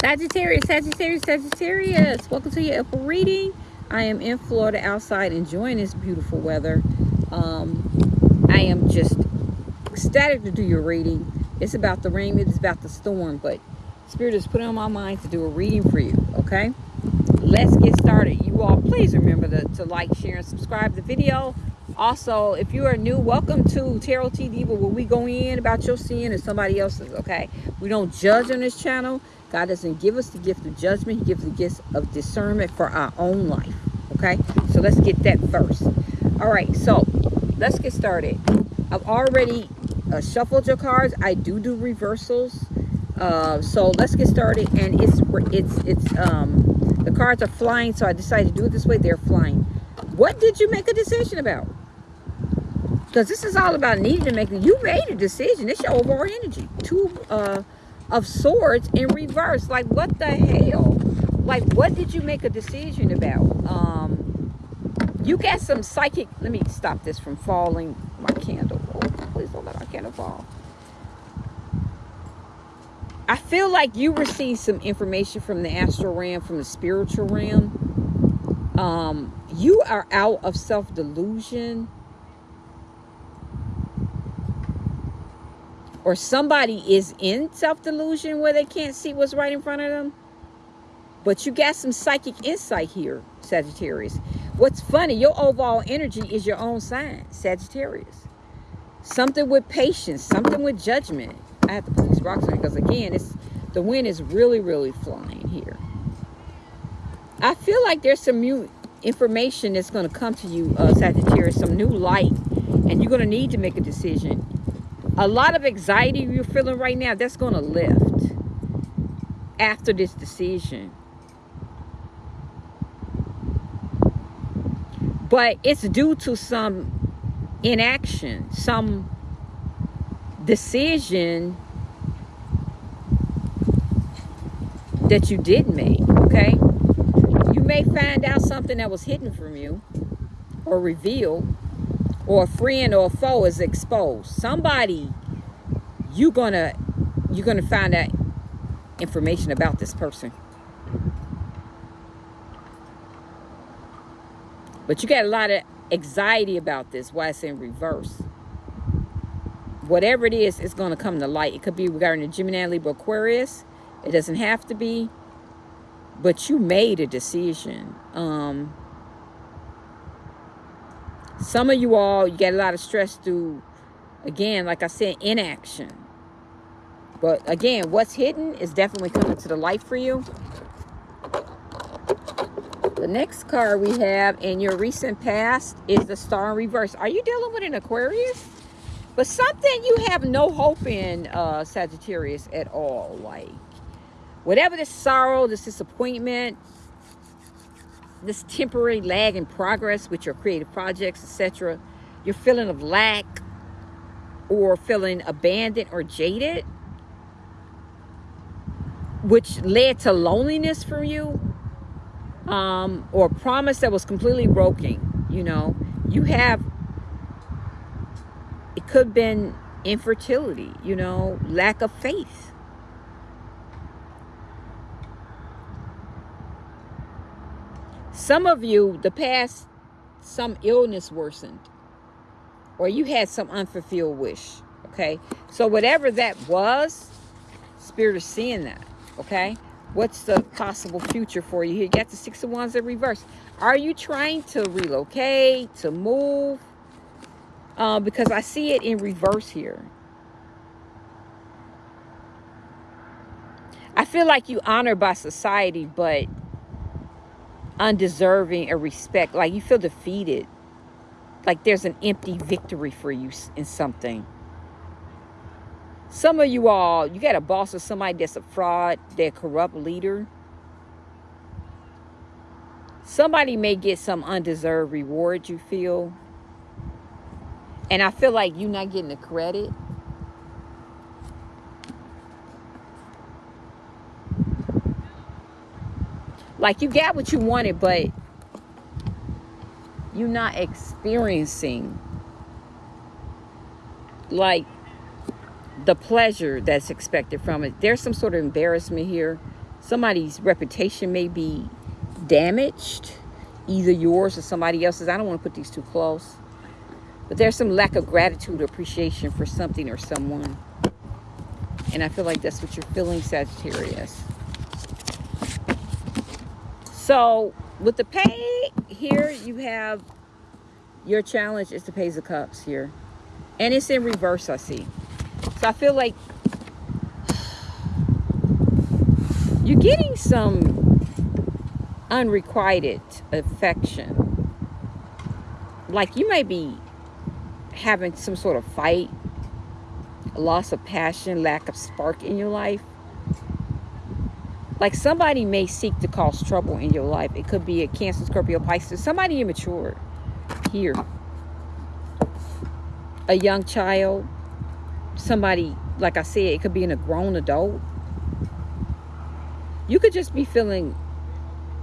Sagittarius, Sagittarius, Sagittarius. Welcome to your April reading. I am in Florida outside enjoying this beautiful weather. Um, I am just ecstatic to do your reading. It's about the rain, it's about the storm, but Spirit is putting on my mind to do a reading for you, okay? Let's get started. You all, please remember to, to like, share, and subscribe the video. Also, if you are new, welcome to Tarot T Diva, where we go in about your sin and somebody else's, okay? We don't judge on this channel. God doesn't give us the gift of judgment. He gives the gift of discernment for our own life, okay? So let's get that first. All right, so let's get started. I've already uh, shuffled your cards. I do do reversals. Uh, so let's get started. And it's, it's, it's, um, the cards are flying, so I decided to do it this way. They're flying. What did you make a decision about? because this is all about needing to make you made a decision it's your overall energy two uh of swords in reverse. Like what the hell? Like what did you make a decision about? Um you got some psychic let me stop this from falling. My candle oh, please don't let my candle fall. I feel like you received some information from the astral realm, from the spiritual realm. Um, you are out of self-delusion or somebody is in self-delusion where they can't see what's right in front of them. But you got some psychic insight here, Sagittarius. What's funny, your overall energy is your own sign, Sagittarius. Something with patience, something with judgment. I have to put these rocks on because again, it's the wind is really, really flying here. I feel like there's some new information that's going to come to you, uh, Sagittarius, some new light, and you're going to need to make a decision a lot of anxiety you're feeling right now, that's going to lift after this decision. But it's due to some inaction, some decision that you did make, okay? You may find out something that was hidden from you or revealed or a friend or a foe is exposed. Somebody you're gonna you're gonna find out information about this person. But you got a lot of anxiety about this why it's in reverse. Whatever it is it's going to come to light. It could be regarding the gemini libra aquarius. It doesn't have to be. But you made a decision. Um some of you all, you get a lot of stress through, again, like I said, inaction. But again, what's hidden is definitely coming to the light for you. The next card we have in your recent past is the star in reverse. Are you dealing with an Aquarius? But something you have no hope in, uh, Sagittarius, at all. Like, whatever this sorrow, this disappointment, this temporary lag in progress with your creative projects, etc., your feeling of lack or feeling abandoned or jaded, which led to loneliness for you, um, or a promise that was completely broken, you know, you have, it could have been infertility, you know, lack of faith Some of you, the past, some illness worsened. Or you had some unfulfilled wish. Okay? So whatever that was, Spirit is seeing that. Okay? What's the possible future for you? Here you got the Six of Wands in reverse. Are you trying to relocate, to move? Uh, because I see it in reverse here. I feel like you honored by society, but undeserving of respect. Like you feel defeated. Like there's an empty victory for you in something. Some of you all, you got a boss or somebody that's a fraud, they're corrupt leader. Somebody may get some undeserved reward, you feel. And I feel like you're not getting the credit. Like you got what you wanted, but you're not experiencing like the pleasure that's expected from it. There's some sort of embarrassment here. Somebody's reputation may be damaged, either yours or somebody else's. I don't want to put these too close. But there's some lack of gratitude or appreciation for something or someone. And I feel like that's what you're feeling, Sagittarius. So with the pay here, you have your challenge is the Page of Cups here. And it's in reverse, I see. So I feel like you're getting some unrequited affection. Like you may be having some sort of fight, loss of passion, lack of spark in your life. Like somebody may seek to cause trouble in your life. It could be a Cancer, Scorpio, Pisces. Somebody immature here. A young child. Somebody, like I said, it could be in a grown adult. You could just be feeling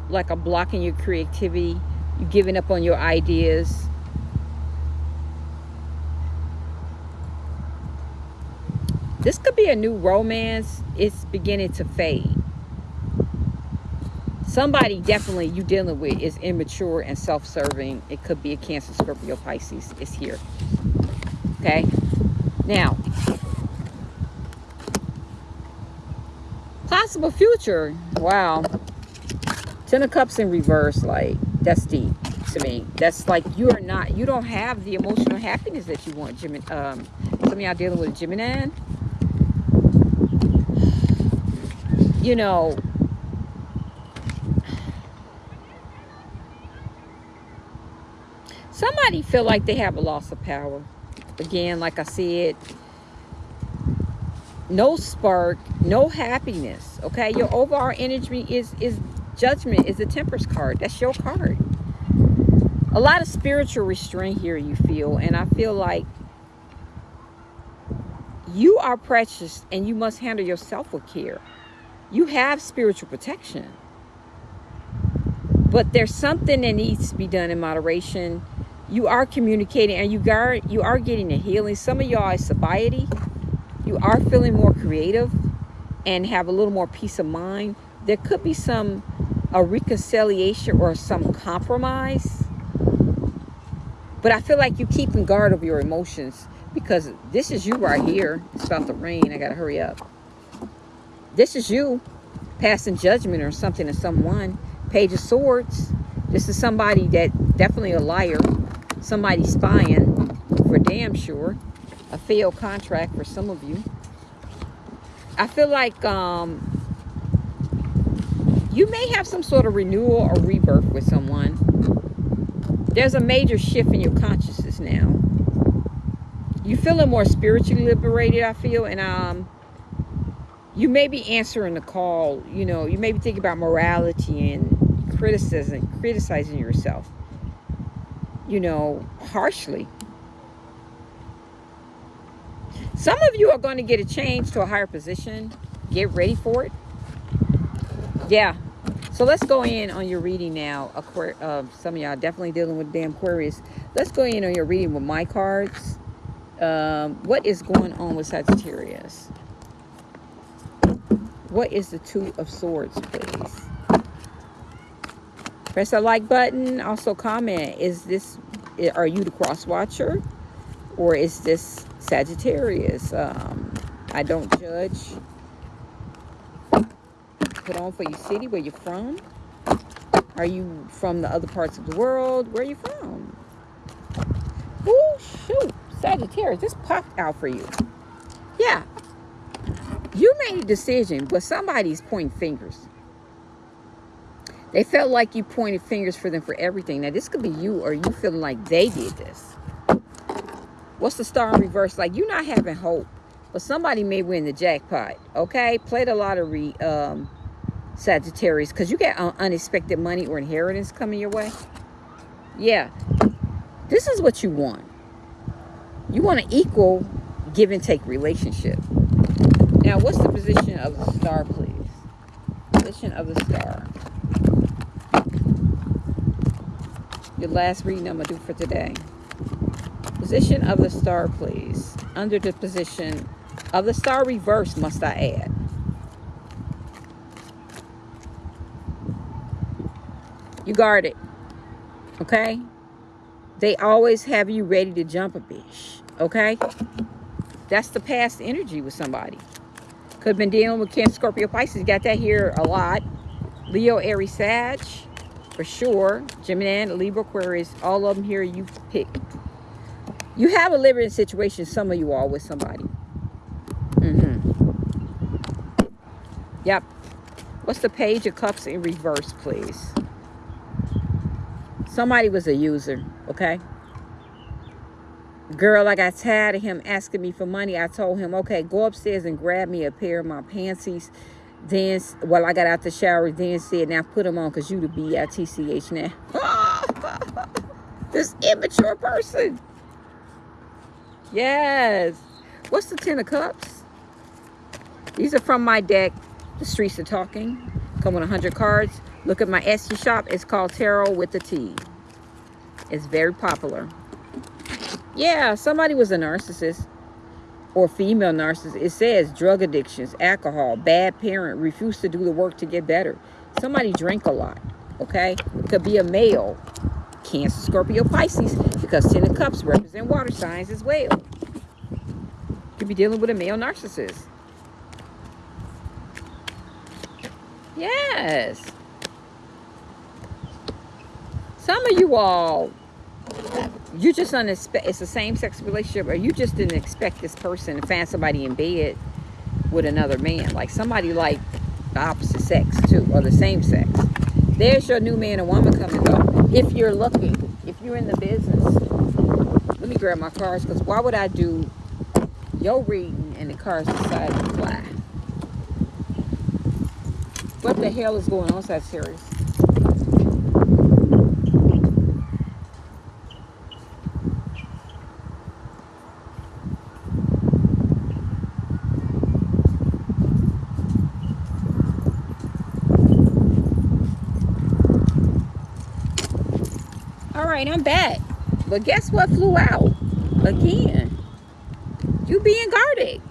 like a block in your creativity. You giving up on your ideas. This could be a new romance. It's beginning to fade somebody definitely you dealing with is immature and self-serving. It could be a cancer scorpio pisces is here. Okay? Now possible future. Wow. Ten of cups in reverse like that's deep to me. That's like you are not you don't have the emotional happiness that you want Gemini um some of y'all dealing with Gemini. You know somebody feel like they have a loss of power. Again like i said no spark no happiness okay? Your overall energy is is judgment is the temperance card. That's your card. A lot of spiritual restraint here you feel and i feel like you are precious and you must handle yourself with care you have spiritual protection. But there's something that needs to be done in moderation you are communicating and you are you are getting a healing. Some of y'all is sobriety. You are feeling more creative and have a little more peace of mind. There could be some a reconciliation or some compromise. But i feel like you keep in guard of your emotions because this is you right here. It's about to rain. I gotta hurry up. This is you passing judgment or something to someone. Page of swords. This is somebody that definitely a liar somebody spying for damn sure. A failed contract for some of you. I feel like um, you may have some sort of renewal or rebirth with someone. There's a major shift in your consciousness now. You're feeling more spiritually liberated, I feel, and um, you may be answering the call. You know, you may be thinking about morality and criticism, criticizing yourself you know, harshly. Some of you are going to get a change to a higher position. Get ready for it. Yeah. So let's go in on your reading now. Uh, some of y'all definitely dealing with damn Aquarius. Let's go in on your reading with my cards. Um, what is going on with Sagittarius? What is the Two of Swords, please? Press that like button. Also comment. Is this, are you the cross watcher? Or is this Sagittarius? Um, I don't judge. Put on for your city, where you're from. Are you from the other parts of the world? Where are you from? Oh, shoot. Sagittarius, this popped out for you. Yeah. You made a decision, but somebody's pointing fingers. They felt like you pointed fingers for them for everything. Now, this could be you or you feeling like they did this. What's the star in reverse? Like, you're not having hope. But somebody may win the jackpot, okay? Play the lottery, um, Sagittarius, because you get unexpected money or inheritance coming your way. Yeah. This is what you want. You want an equal give and take relationship. Now, what's the position of the star, please? Position of the star. Your last reading I'm going to do for today. Position of the star, please. Under the position of the star reverse, must I add. You guard it. Okay? They always have you ready to jump a bitch. Okay? That's the past energy with somebody. Could have been dealing with Cancer, Scorpio, Pisces. Got that here a lot. Leo, Aries, Sag. For sure. Gemini, Libra, Aquarius. All of them here you pick. You have a living situation, some of you all, with somebody. Mm-hmm. Yep. What's the page of cups in reverse, please? Somebody was a user, okay? Girl, I got tired of him asking me for money. I told him, okay, go upstairs and grab me a pair of my panties. Then, well, I got out the shower, then said, now put them on because you the B-I-T-C-H now. this immature person. Yes. What's the Ten of Cups? These are from my deck, The Streets Are Talking. Come with 100 cards. Look at my Etsy shop. It's called Tarot with the T. It's very popular. Yeah, somebody was a narcissist or female narcissist. It says drug addictions, alcohol, bad parent, refuse to do the work to get better. Somebody drink a lot, okay? Could be a male, Cancer, Scorpio, Pisces, because Ten of Cups represent water signs as well. Could be dealing with a male narcissist. Yes. Some of you all, you just unexpect it's a same-sex relationship, or you just didn't expect this person to find somebody in bed with another man, like somebody like the opposite sex too, or the same sex. There's your new man or woman coming up. If you're looking, if you're in the business, let me grab my cards because why would I do your reading and the cards decide to fly? What the hell is going on, Sagittarius? Right, I'm back. But guess what flew out? Again. You being guarded.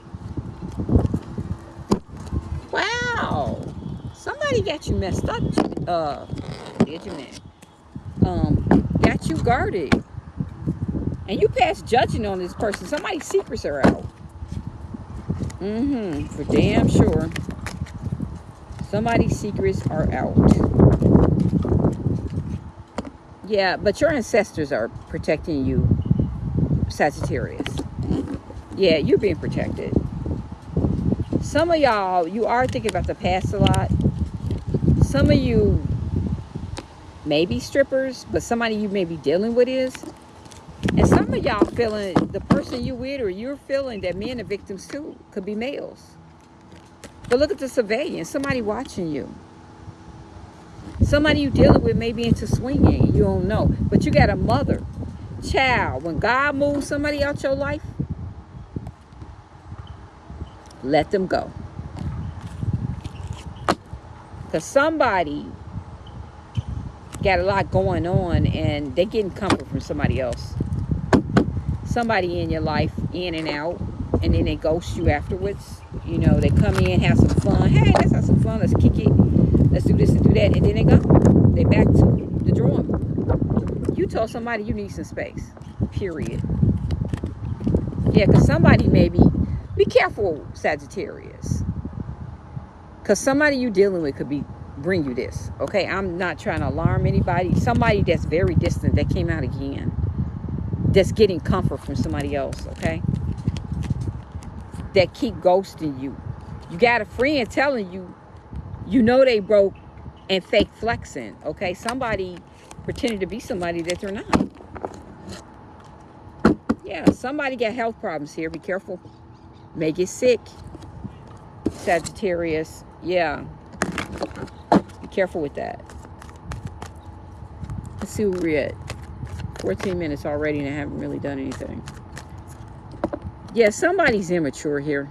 Wow. Somebody got you messed up. Uh, did you, man? Um, got you guarded. And you pass judging on this person. Somebody's secrets are out. Mm-hmm. For damn sure. Somebody's secrets are out. Yeah, but your ancestors are protecting you, Sagittarius. Yeah, you're being protected. Some of y'all, you are thinking about the past a lot. Some of you may be strippers, but somebody you may be dealing with is. And some of y'all feeling, the person you with or you're feeling that men are victims too. Could be males. But look at the surveillance. Somebody watching you. Somebody you dealing with may be into swinging. You don't know. But you got a mother. Child, when God moves somebody out your life, let them go. Because somebody got a lot going on and they're getting comfort from somebody else. Somebody in your life, in and out, and then they ghost you afterwards. You know, they come in, have some fun. Hey, let's have some fun. Let's kick it let's do this and do that. And then they go. They back to the drawing. You told somebody you need some space. Period. Yeah, because somebody maybe, be careful, Sagittarius. Because somebody you dealing with could be bring you this. Okay, I'm not trying to alarm anybody. Somebody that's very distant that came out again. That's getting comfort from somebody else, okay? That keep ghosting you. You got a friend telling you you know they broke and fake flexing, okay? Somebody pretending to be somebody that they're not. Yeah, somebody got health problems here. Be careful. May get sick. Sagittarius. Yeah. Be careful with that. Let's see where we're at. 14 minutes already and I haven't really done anything. Yeah, somebody's immature here.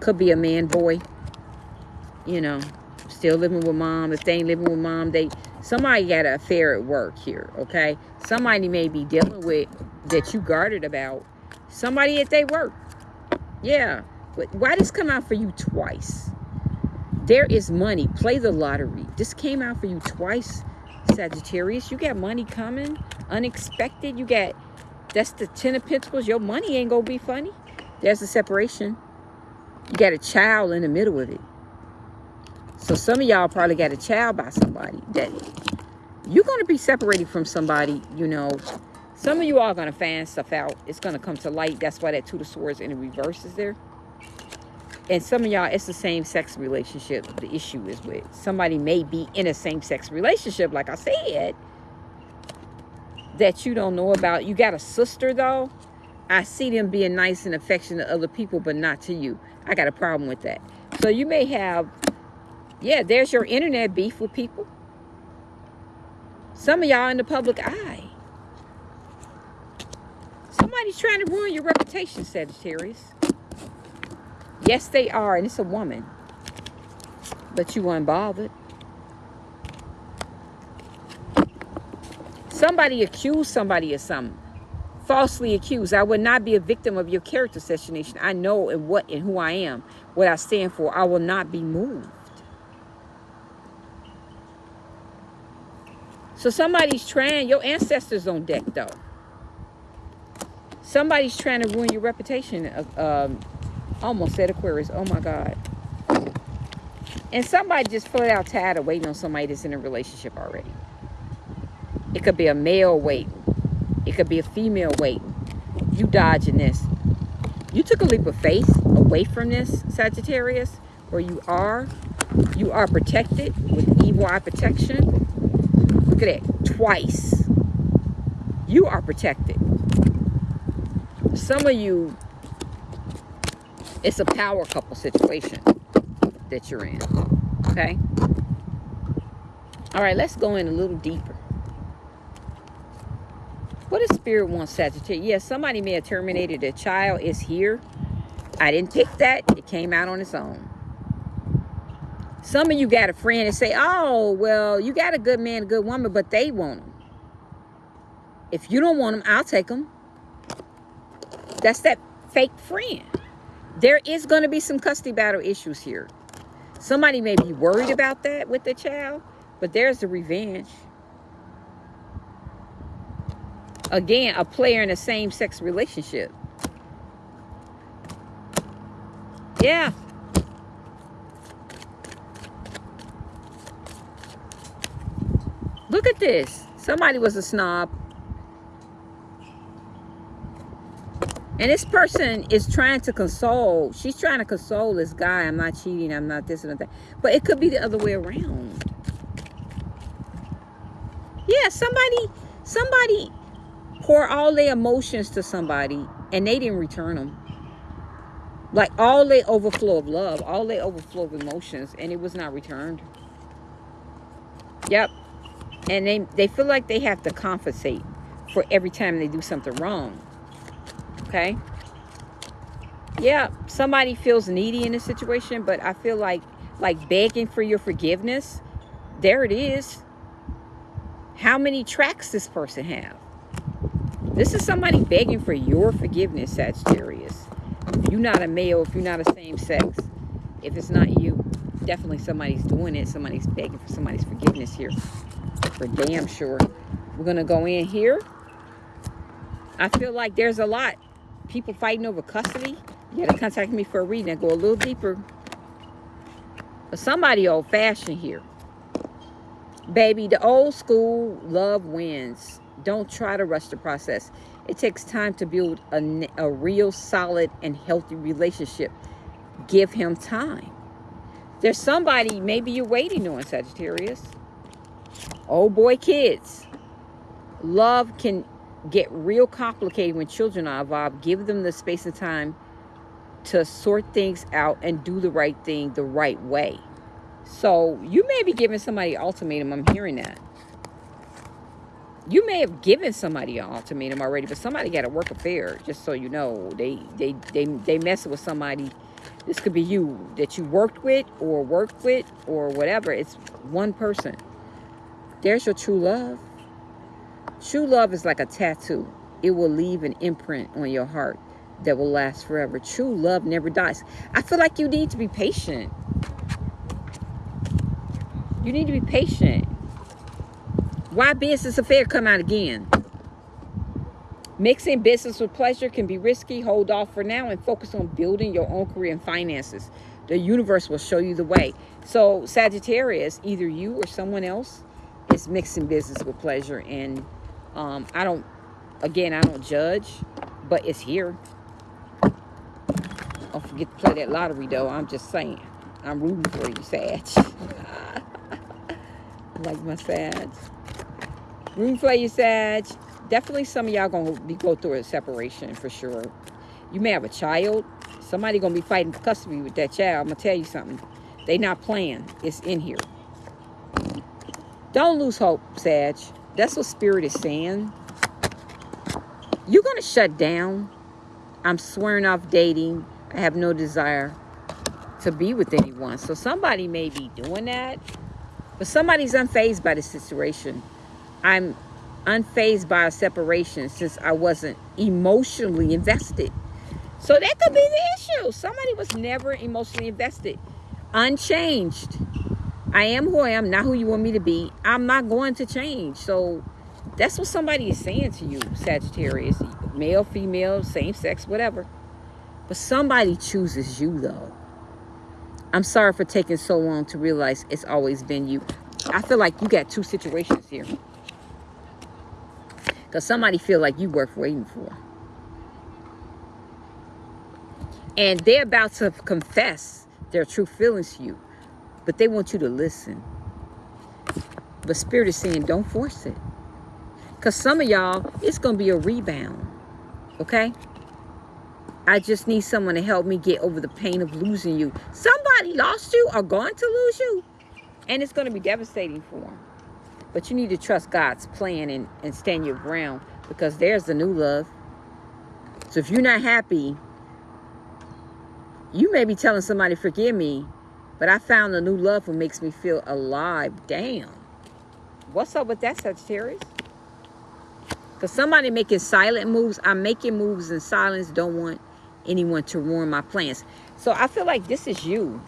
Could be a man, boy you know, still living with mom. If they ain't living with mom, they somebody got an affair at work here, okay? Somebody may be dealing with that you guarded about. Somebody at their work. Yeah. Why this come out for you twice? There is money. Play the lottery. This came out for you twice, Sagittarius. You got money coming. Unexpected. You got, that's the Ten of Pentacles. Your money ain't going to be funny. There's a separation. You got a child in the middle of it. So some of y'all probably got a child by somebody that you're going to be separated from somebody, you know. Some of you are going to find stuff out. It's going to come to light. That's why that Two of Swords in the reverse is there. And some of y'all, it's the same sex relationship the issue is with. Somebody may be in a same sex relationship, like I said, that you don't know about. You got a sister, though. I see them being nice and affectionate to other people, but not to you. I got a problem with that. So you may have, yeah, there's your internet beef with people. Some of y'all in the public eye. Somebody's trying to ruin your reputation, Sagittarius. Yes, they are, and it's a woman. But you weren't bothered. Somebody accused somebody of something. Falsely accused. I would not be a victim of your character assassination. I know and what and who I am, what I stand for. I will not be moved. So somebody's trying, your ancestors on deck though. Somebody's trying to ruin your reputation. Um, almost said Aquarius. Oh my God. And somebody just flat out tired of waiting on somebody that's in a relationship already. It could be a male waiting. It could be a female waiting. You dodging this. You took a leap of faith away from this, Sagittarius, where you are. You are protected with evil eye protection. Look at it. Twice. You are protected. Some of you, it's a power couple situation that you're in. Okay? All right, let's go in a little deeper. What does spirit want Sagittarius? Yes, somebody may have terminated a child. Is here. I didn't pick that. It came out on its own. Some of you got a friend and say, oh, well, you got a good man, a good woman, but they want them. If you don't want them, I'll take them. That's that fake friend. There is going to be some custody battle issues here. Somebody may be worried about that with the child, but there's the revenge. Again, a player in a same-sex relationship. Yeah. Look at this. Somebody was a snob. And this person is trying to console. She's trying to console this guy. I'm not cheating. I'm not this and that. But it could be the other way around. Yeah, somebody, somebody pour all their emotions to somebody and they didn't return them. Like all their overflow of love, all their overflow of emotions, and it was not returned. Yep, and they, they feel like they have to compensate for every time they do something wrong. Okay? Yeah, somebody feels needy in a situation, but I feel like like begging for your forgiveness. There it is. How many tracks this person have? This is somebody begging for your forgiveness, Sagittarius. If you're not a male, if you're not a same sex, if it's not you, definitely somebody's doing it. Somebody's begging for somebody's forgiveness here for damn sure. We're going to go in here. I feel like there's a lot. People fighting over custody. You got to contact me for a reading and go a little deeper. But somebody old-fashioned here. Baby, the old school love wins. Don't try to rush the process. It takes time to build a, a real solid and healthy relationship. Give him time. There's somebody maybe you're waiting on, Sagittarius. Oh boy, kids. Love can get real complicated when children are involved. Give them the space and time to sort things out and do the right thing the right way. So you may be giving somebody an ultimatum. I'm hearing that. You may have given somebody an ultimatum already, but somebody got a work affair, just so you know. They they they they mess with somebody. This could be you that you worked with or worked with or whatever. It's one person. There's your true love. True love is like a tattoo. It will leave an imprint on your heart that will last forever. True love never dies. I feel like you need to be patient. You need to be patient. Why business affair come out again? Mixing business with pleasure can be risky. Hold off for now and focus on building your own career and finances. The universe will show you the way. So Sagittarius, either you or someone else is mixing business with pleasure. And um, I don't, again, I don't judge, but it's here. Don't forget to play that lottery though. I'm just saying. I'm rooting for you, Sag. like my Sag. Rooting for you, Sag. Definitely some of y'all gonna be go through a separation for sure. You may have a child. Somebody gonna be fighting custody with that child. I'm gonna tell you something. They not playing. It's in here. Don't lose hope, Sag. That's what Spirit is saying. You're gonna shut down. I'm swearing off dating. I have no desire to be with anyone. So somebody may be doing that, but somebody's unfazed by the situation. I'm unfazed by a separation since I wasn't emotionally invested. So that could be the issue. Somebody was never emotionally invested. Unchanged. I am who I am, not who you want me to be. I'm not going to change. So that's what somebody is saying to you, Sagittarius. Male, female, same sex, whatever. But somebody chooses you, though. I'm sorry for taking so long to realize it's always been you. I feel like you got two situations here. Because somebody feel like you worth waiting for. And they're about to confess their true feelings to you. But they want you to listen. But Spirit is saying, don't force it. Because some of y'all, it's going to be a rebound. Okay? I just need someone to help me get over the pain of losing you. Somebody lost you or going to lose you. And it's going to be devastating for them. But you need to trust God's plan and, and stand your ground because there's the new love. So if you're not happy, you may be telling somebody, forgive me, but I found a new love who makes me feel alive. Damn. What's up with that, Sagittarius? Because somebody making silent moves. I'm making moves in silence. Don't want anyone to ruin my plans. So I feel like this is you,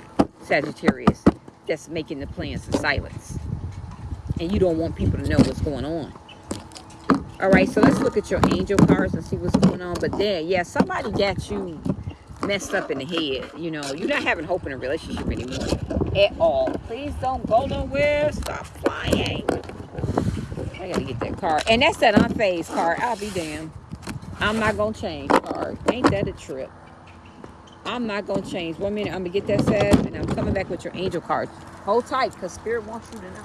Sagittarius, that's making the plans in silence. And you don't want people to know what's going on. All right, so let's look at your angel cards and see what's going on. But then, yeah, somebody got you messed up in the head. You know, you're not having hope in a relationship anymore at all. Please don't go nowhere. Stop flying. I gotta get that card. And that's that unfazed card. I'll be damned. I'm not to change card. Ain't that a trip? I'm not to change. One minute, I'm to get that set, and I'm coming back with your angel cards. Hold tight, because Spirit wants you to know.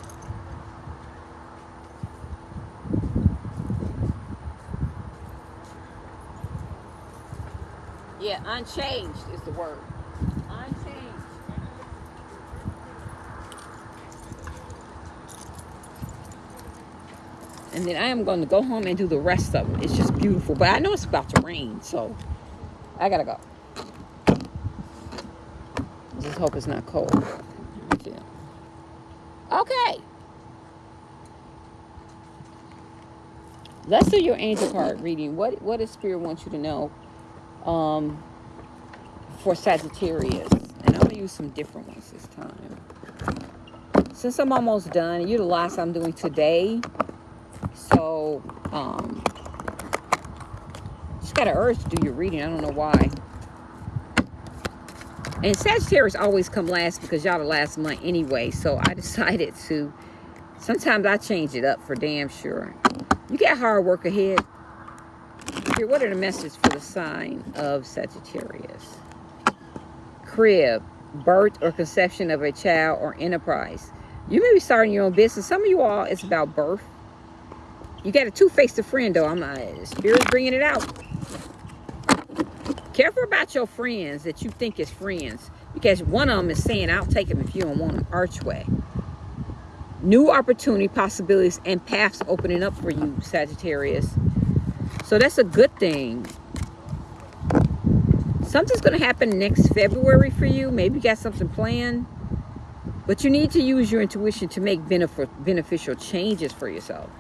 Yeah, unchanged is the word. Unchanged. And then I am going to go home and do the rest of it. It's just beautiful. But I know it's about to rain, so I got to go. Just hope it's not cold. Okay. Let's do your angel card reading. What what does Spirit want you to know um, for Sagittarius? And I'm going to use some different ones this time. Since I'm almost done, you're the last I'm doing today so, um, just got an urge to do your reading. I don't know why. And Sagittarius always come last because y'all the last month anyway. So I decided to, sometimes I change it up for damn sure. You got hard work ahead. Here, what are the messages for the sign of Sagittarius? Crib, birth or conception of a child or enterprise. You may be starting your own business. Some of you all, it's about birth you got a two-faced friend, though. I'm not. Spirit's bringing it out. Careful about your friends that you think is friends. Because one of them is saying, I'll take them if you don't want them. Archway. New opportunity, possibilities, and paths opening up for you, Sagittarius. So that's a good thing. Something's going to happen next February for you. Maybe you got something planned. But you need to use your intuition to make beneficial changes for yourself.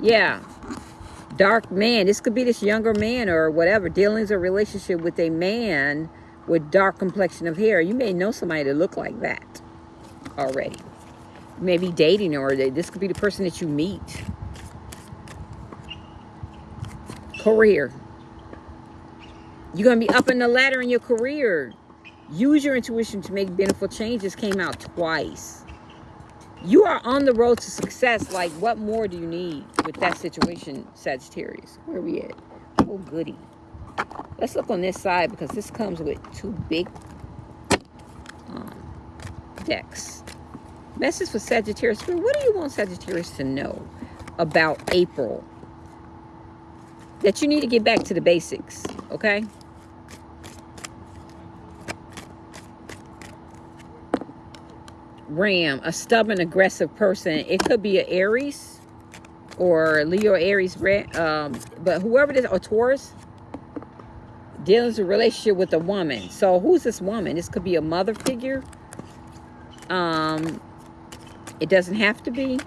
Yeah. Dark man. This could be this younger man or whatever. Dealings or relationship with a man with dark complexion of hair. You may know somebody that look like that. already. Maybe dating or this could be the person that you meet. Career. You're going to be up in the ladder in your career. Use your intuition to make beneficial changes came out twice. You are on the road to success. Like, what more do you need with that situation, Sagittarius? Where we at? Oh, goody. Let's look on this side because this comes with two big um, decks. Message for Sagittarius. What do you want Sagittarius to know about April? That you need to get back to the basics, okay? Ram, a stubborn, aggressive person. It could be an Aries or Leo, Aries, um, but whoever it is, or Taurus, dealing with a relationship with a woman. So who's this woman? This could be a mother figure. Um, it doesn't have to be.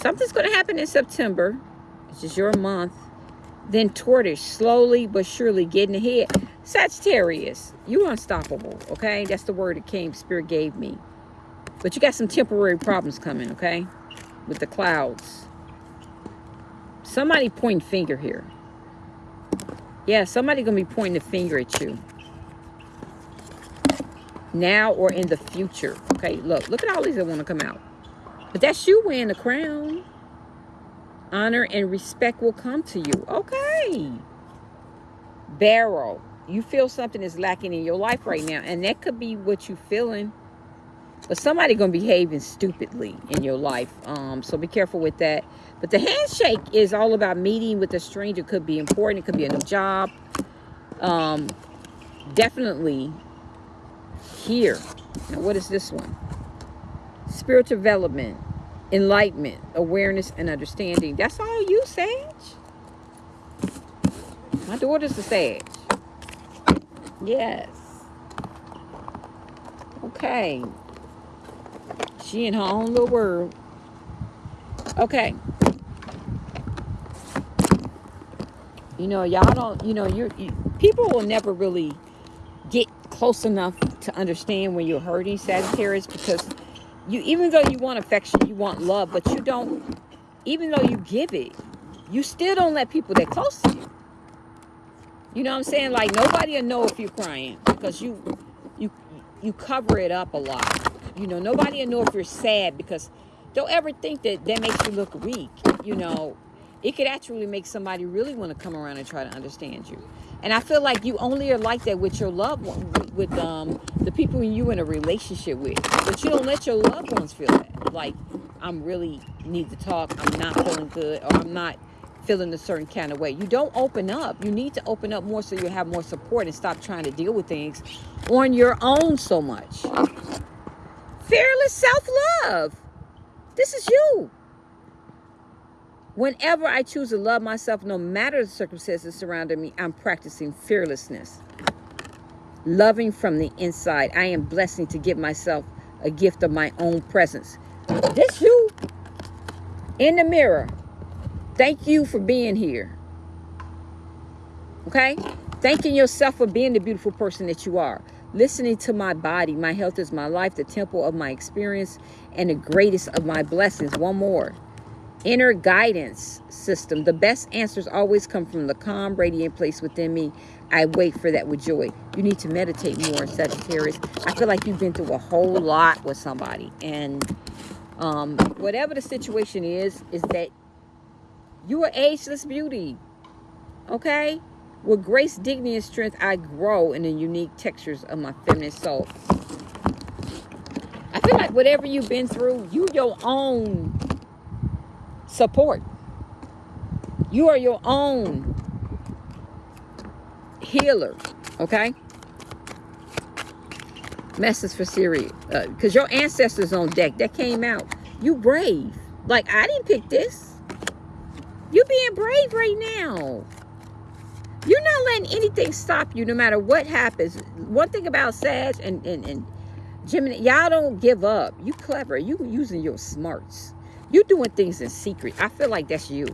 Something's going to happen in September. It's is your month. Then tortoise, slowly but surely getting ahead. Sagittarius, you unstoppable, okay? That's the word that came, Spirit gave me. But you got some temporary problems coming, okay? With the clouds. Somebody pointing finger here. Yeah, somebody going to be pointing the finger at you. Now or in the future. Okay, look. Look at all these that want to come out. But that's you wearing the crown. Honor and respect will come to you. Okay. Barrow. You feel something is lacking in your life right now. And that could be what you're feeling. But somebody going to be behaving stupidly in your life. Um, so be careful with that. But the handshake is all about meeting with a stranger. Could be important. It could be a new job. Um, definitely here. Now, what is this one? Spiritual development, enlightenment, awareness, and understanding. That's all you, Sage. My daughter's a Sage. Yes. Okay. She in her own little world. Okay. You know, y'all don't, you know, you're, you, people will never really get close enough to understand when you're hurting Sagittarius because you, even though you want affection, you want love, but you don't, even though you give it, you still don't let people that close to you. You know what I'm saying? Like nobody will know if you're crying because you, you, you cover it up a lot. You know, nobody will know if you're sad because don't ever think that that makes you look weak. You know, it could actually make somebody really want to come around and try to understand you. And I feel like you only are like that with your loved one, with um, the people you in a relationship with. But you don't let your loved ones feel that. Like, I'm really need to talk. I'm not feeling good. Or I'm not feeling a certain kind of way. You don't open up. You need to open up more so you have more support and stop trying to deal with things on your own so much. Fearless self-love. This is you. Whenever I choose to love myself, no matter the circumstances surrounding me, I'm practicing fearlessness. Loving from the inside. I am blessing to give myself a gift of my own presence. This you in the mirror. Thank you for being here. Okay? Thanking yourself for being the beautiful person that you are. Listening to my body. My health is my life, the temple of my experience, and the greatest of my blessings. One more inner guidance system. The best answers always come from the calm, radiant place within me. I wait for that with joy. You need to meditate more, Sagittarius. I feel like you've been through a whole lot with somebody. And um, whatever the situation is, is that you are ageless beauty. Okay? With grace, dignity, and strength, I grow in the unique textures of my feminine soul. I feel like whatever you've been through, you your own support. You are your own healer, okay? Message for Siri. Because uh, your ancestors on deck, that came out. You brave. Like, I didn't pick this. You're being brave right now. You're not letting anything stop you no matter what happens. One thing about Sag and, and, and Gemini, y'all don't give up. You clever. You using your smarts. You doing things in secret. I feel like that's you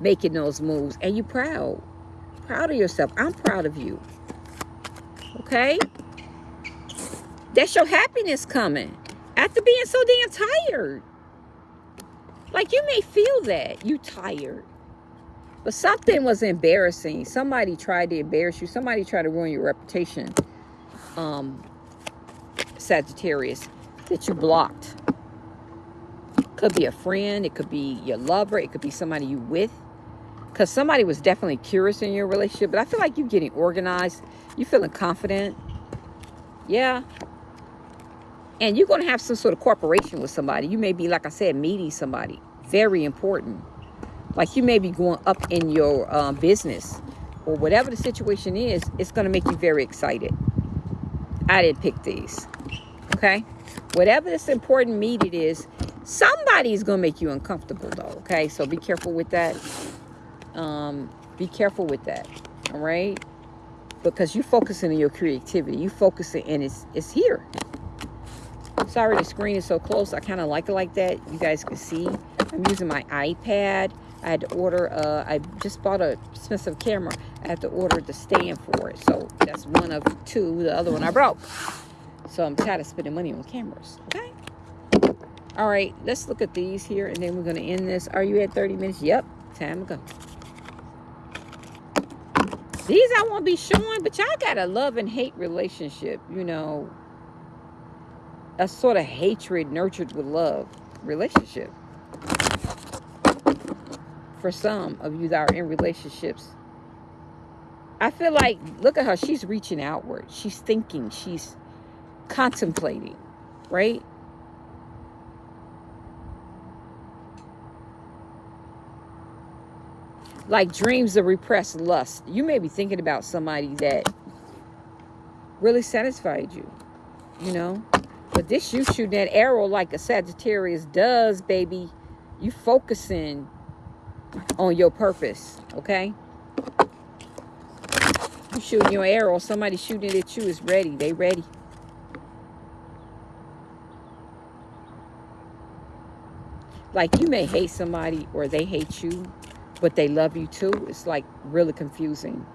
making those moves. And you're proud. Proud of yourself. I'm proud of you. Okay? That's your happiness coming after being so damn tired. Like you may feel that you tired, but something was embarrassing. Somebody tried to embarrass you. Somebody tried to ruin your reputation. Um, Sagittarius, that you blocked. Could be a friend. It could be your lover. It could be somebody you with. Because somebody was definitely curious in your relationship. But I feel like you're getting organized. You're feeling confident. Yeah. And you're going to have some sort of cooperation with somebody. You may be, like I said, meeting somebody. Very important. Like you may be going up in your um, business. Or whatever the situation is, it's going to make you very excited. I didn't pick these. Okay? Whatever this important meet it is, somebody's going to make you uncomfortable, though. Okay? So be careful with that. Um, be careful with that. All right? Because you're focusing on your creativity. You focusing, and it's, it's here. Sorry the screen is so close. I kind of like it like that. You guys can see. I'm using my iPad. I had to order, uh, I just bought a expensive camera. I had to order the stand for it. So that's one of two. The other one I broke. So I'm tired of spending money on cameras. Okay. All right. Let's look at these here. And then we're going to end this. Are you at 30 minutes? Yep. Time to go. These I won't be showing, but y'all got a love and hate relationship. You know, a sort of hatred nurtured with love relationship for some of you that are in relationships. I feel like, look at her. She's reaching outward. She's thinking. She's contemplating, right? Like dreams of repressed lust. You may be thinking about somebody that really satisfied you, you know? But this you shooting that arrow like a Sagittarius does, baby. You focusing on your purpose, okay? You shooting your arrow, somebody shooting at you is ready. They ready. Like you may hate somebody or they hate you, but they love you too. It's like really confusing.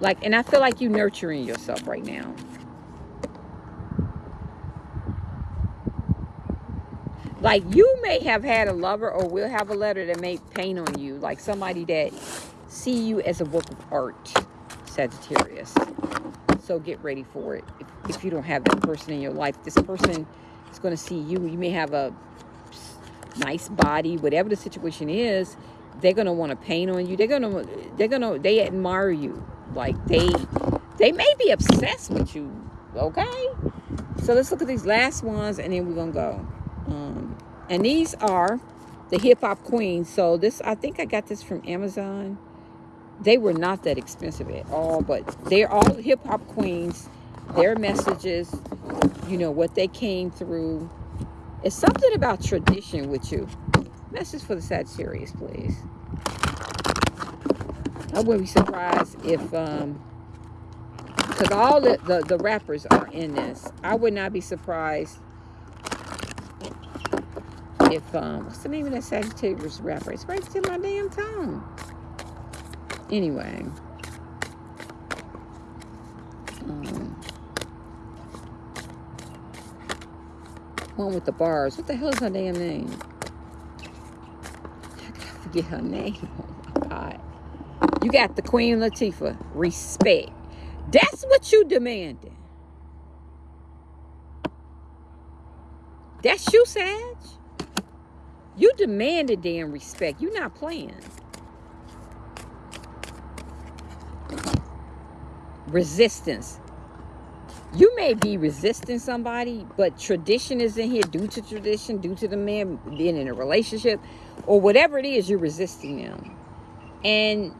Like, and I feel like you nurturing yourself right now. Like you may have had a lover or will have a letter that may pain on you. Like somebody that see you as a work of art, Sagittarius. So get ready for it. If, if you don't have that person in your life, this person is going to see you. You may have a nice body, whatever the situation is. They're to want to paint on you. They're to, they're to, they admire you. Like they, they may be obsessed with you. Okay. So let's look at these last ones and then we're to go. Um, and these are the hip hop queens. So this, I think I got this from Amazon. They were not that expensive at all, but they're all hip hop queens. Their messages, you know, what they came through. It's something about tradition with you. Message for the Sagittarius, please. I wouldn't be surprised if, um, because all the, the, the rappers are in this. I would not be surprised if um what's the name of that Sagittarius rapper? It's right to my damn tongue. Anyway. Um, one with the bars. What the hell is her damn name? I gotta forget her name. Oh my god. You got the Queen Latifah. Respect. That's what you demanded. That's you, Sag. You demanded damn respect. You're not playing. Resistance. You may be resisting somebody, but tradition is in here due to tradition, due to the man being in a relationship, or whatever it is, you're resisting them. And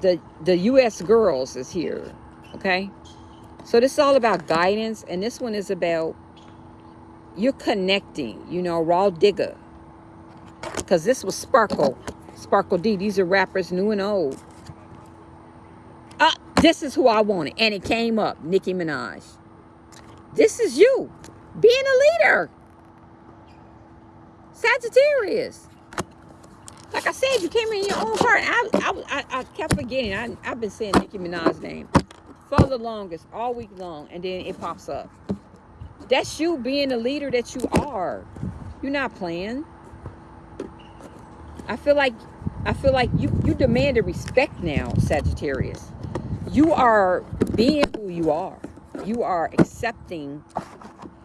the the U.S. girls is here, okay? So this is all about guidance, and this one is about you're connecting, you know, Rah Digga because this was Sparkle. Sparky D. These are rappers new and old. This is who I wanted. And it came up. Nicki Minaj. This is you. Being a leader. Sagittarius. Like I said, you came in your own heart. I, I, I, I kept forgetting. I, I've been saying Nicki Minaj's name for the longest, all week long, and then it pops up. That's you being the leader that you are. You're not playing. I feel like I feel like you you demand a respect now, Sagittarius. You are being who you are. You are accepting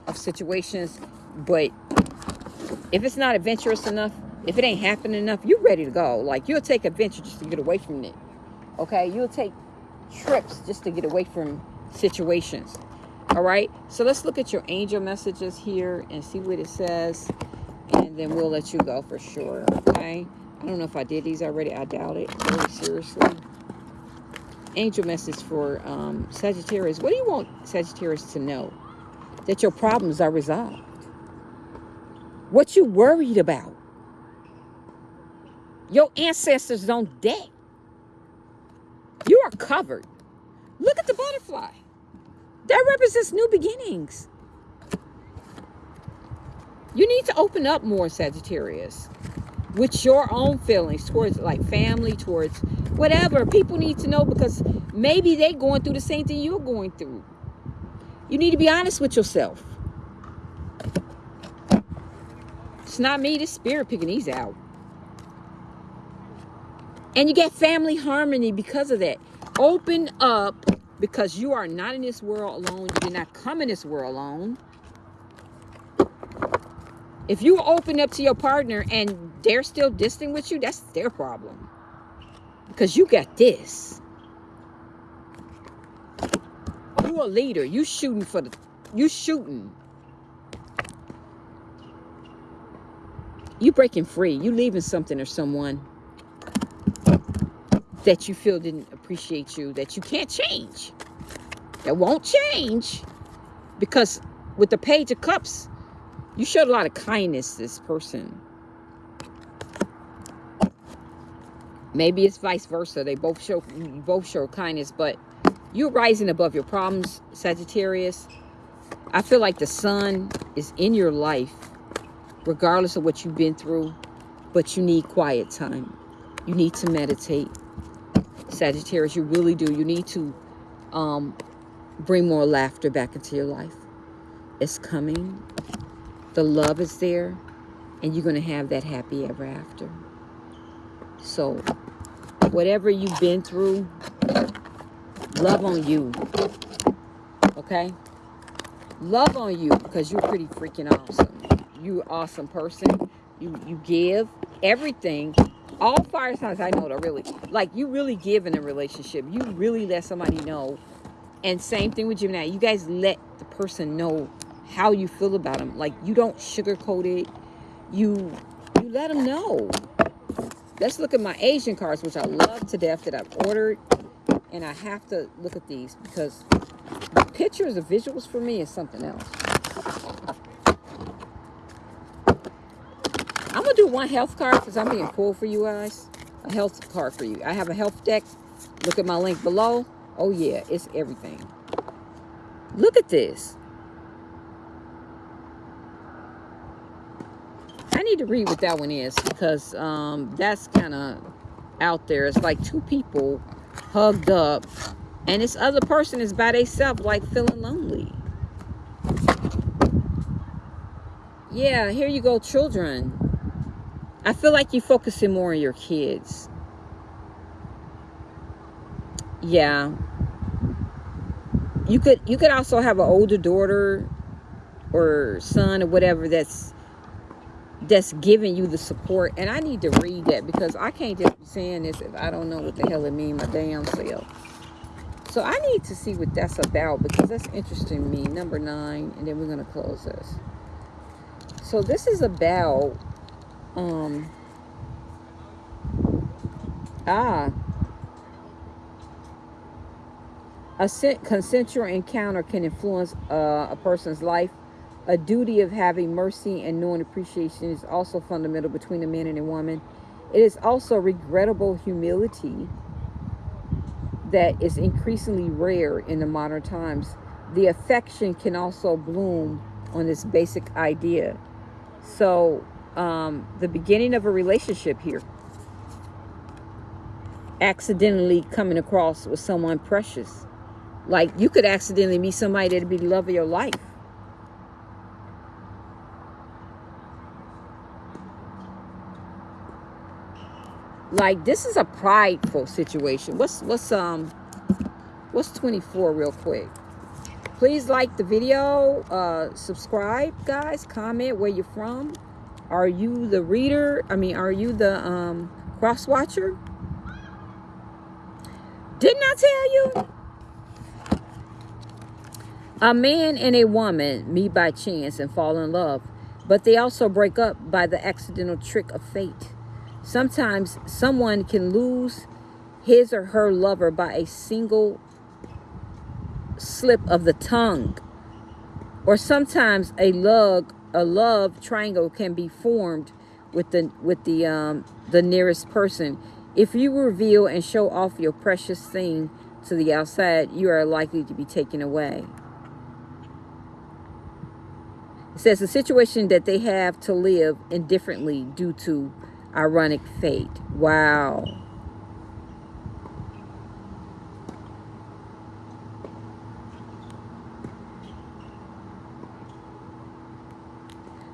of situations, but if it's not adventurous enough, if it ain't happening enough, you're ready to go. Like you'll take adventure just to get away from it. Okay, you'll take trips just to get away from situations. All right, so let's look at your angel messages here and see what it says, and then we'll let you go for sure. Okay, I don't know if I did these already. I doubt it. Very seriously. Angel message for um, Sagittarius. What do you want Sagittarius to know? That your problems are resolved. What you worried about? Your ancestors don't dead. You are covered. Look at the butterfly. That represents new beginnings. You need to open up more, Sagittarius, with your own feelings towards like family, towards whatever. People need to know because maybe they're going through the same thing you're going through. You need to be honest with yourself. It's not me, the spirit picking these out. And you get family harmony because of that. Open up because you are not in this world alone. You did not come in this world alone. If you open up to your partner and they're still distant with you, that's their problem. Because you got this. You a leader. You shooting for the you shooting. You breaking free. You leaving something or someone that you feel didn't appreciate you, that you can't change. That won't change. Because with the Page of Cups, you showed a lot of kindness this person. Maybe it's vice versa. They both show both show kindness, but you're rising above your problems, Sagittarius. I feel like the sun is in your life, regardless of what you've been through, but you need quiet time. You need to meditate. Sagittarius, you really do. You need to um, bring more laughter back into your life. It's coming. The love is there. And you're going to have that happy ever after. So, whatever you've been through, love on you. Okay? Love on you because you're pretty freaking awesome. You're awesome person. You, you give everything all fire signs I know are really like you really give in a relationship. You really let somebody know. And same thing with Gemini. You guys let the person know how you feel about them. Like you don't sugarcoat it. You you let them know. Let's look at my Asian cards, which I love to death that I've ordered. And I have to look at these because the pictures of visuals for me is something else. I'm going to do one health card because I'm being cool for you guys. A health card for you. I have a health deck. Look at my link below. Oh, yeah. It's everything. Look at this. Need to read what that one is because um, that's kind of out there. It's like two people hugged up and this other person is by themselves like feeling lonely. Yeah, here you go, children. I feel like you're focusing more on your kids. Yeah. You could you could also have an older daughter or son or whatever that's that's giving you the support. And I need to read that because I can't just be saying this if I don't know what the hell it means my damn self. So I need to see what that's about because that's interesting me. Number nine, and then we're going to close this. So this is about um ah a consensual encounter can influence uh, a person's life a duty of having mercy and knowing appreciation is also fundamental between a man and a woman it is also regrettable humility that is increasingly rare in the modern times the affection can also bloom on this basic idea so um, the beginning of a relationship here. Accidentally coming across with someone precious. Like you could accidentally meet somebody that'd be the love of your life. Like this is a prideful situation. What's what's um what's 24 real quick? Please like the video, uh subscribe guys, comment where you're from. Are you the reader? I mean, are you the um cross watcher? Didn't I tell you? A man and a woman meet by chance and fall in love, but they also break up by the accidental trick of fate. Sometimes someone can lose his or her lover by a single slip of the tongue. Or sometimes a love a love triangle can be formed with the with the um the nearest person. If you reveal and show off your precious thing to the outside, you are likely to be taken away. It says the situation that they have to live indifferently due to ironic fate. Wow.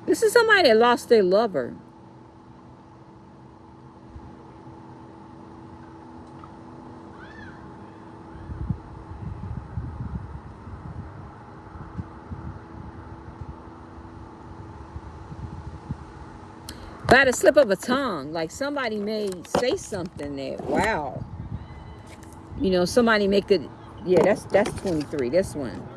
This is somebody that lost their lover. By the slip of a tongue like somebody may say something that wow. You know somebody make it yeah that's that's 23 this one.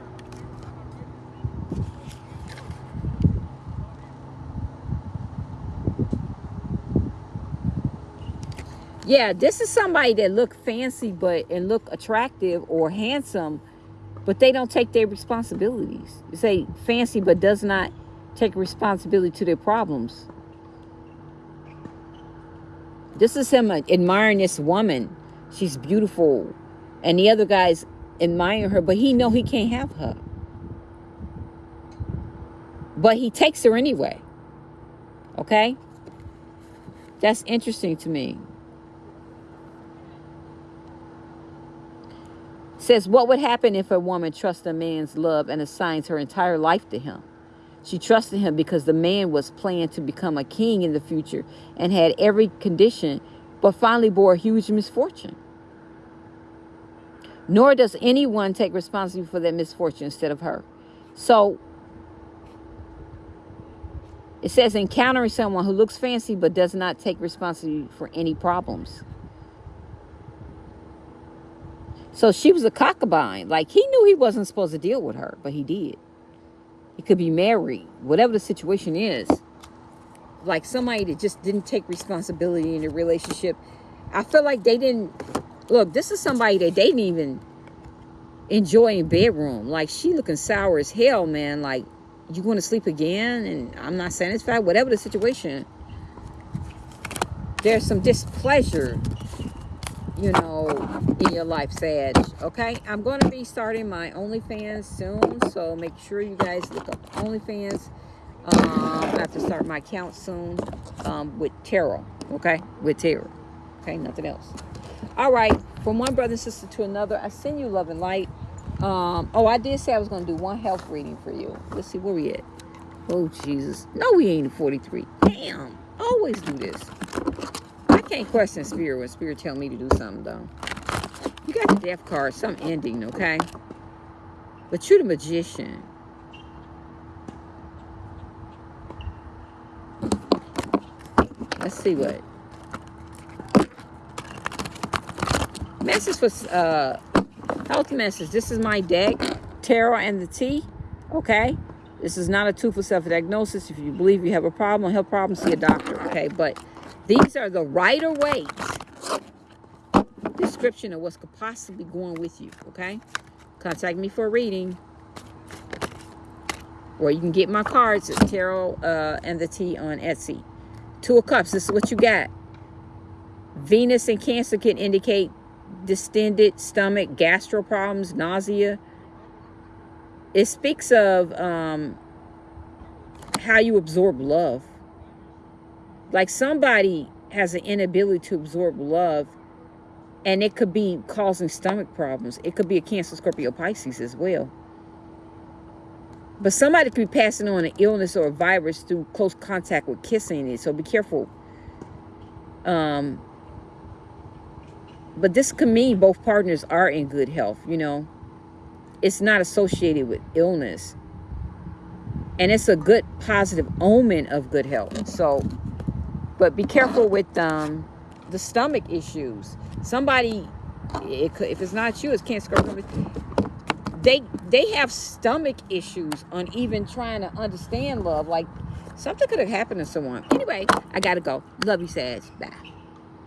Yeah this is somebody that look fancy but and look attractive or handsome but they don't take their responsibilities. You say fancy but does not take responsibility to their problems this is him admiring this woman. She's beautiful. And the other guy's admiring her, but he know he can't have her. But he takes her anyway. Okay? That's interesting to me. Says, what would happen if a woman trusts a man's love and assigns her entire life to him? She trusted him because the man was planned to become a king in the future and had every condition, but finally bore a huge misfortune. Nor does anyone take responsibility for that misfortune instead of her. So it says encountering someone who looks fancy but does not take responsibility for any problems. So she was a cockabine. Like he knew he wasn't supposed to deal with her, but he did. It could be married, whatever the situation is. Like somebody that just didn't take responsibility in a relationship. I feel like they didn't, look, this is somebody that they didn't even enjoy in bedroom. Like she looking sour as hell, man. Like you going to sleep again and I'm not satisfied, whatever the situation. There's some displeasure you know, in your life, Sag. Okay, I'm going to be starting my OnlyFans soon, so make sure you guys look up OnlyFans. Um, I have to start my account soon um, with tarot. Okay, with tarot. Okay, nothing else. All right, from one brother and sister to another, I send you love and light. Um, oh, I did say I was going to do one health reading for you. Let's see where we at. Oh, Jesus. No, we ain't 43. Damn. Always do this can't question spirit when spirit tell me to do something though. You got the death card, some ending, okay? But you're the magician. Let's see what. Message for uh health message. This is my deck, tarot and the T. Okay. This is not a tool for self-diagnosis. If you believe you have a problem, health problem, see a doctor. Okay, but these are the Rider Waite description of what's possibly going with you, okay? Contact me for a reading. Or you can get my cards at Tarot uh, and the T on Etsy. Two of Cups, this is what you got. Venus and Cancer can indicate distended stomach, gastro problems, nausea. It speaks of um, how you absorb love like somebody has an inability to absorb love And it could be causing stomach problems. It could be a Cancer, Scorpio, Pisces as well. But somebody could be passing on an illness or a virus through close contact with kissing it. So be careful. Um, but this could mean both partners are in good health, you know. It's not associated with illness. And it's a good positive omen of good health. So, but be careful with um, the stomach issues. Somebody, it if it's not you, it's cancer. They they have stomach issues on even trying to understand love. Like something could have happened to someone. Anyway, I gotta go. Love you, Sag. Bye.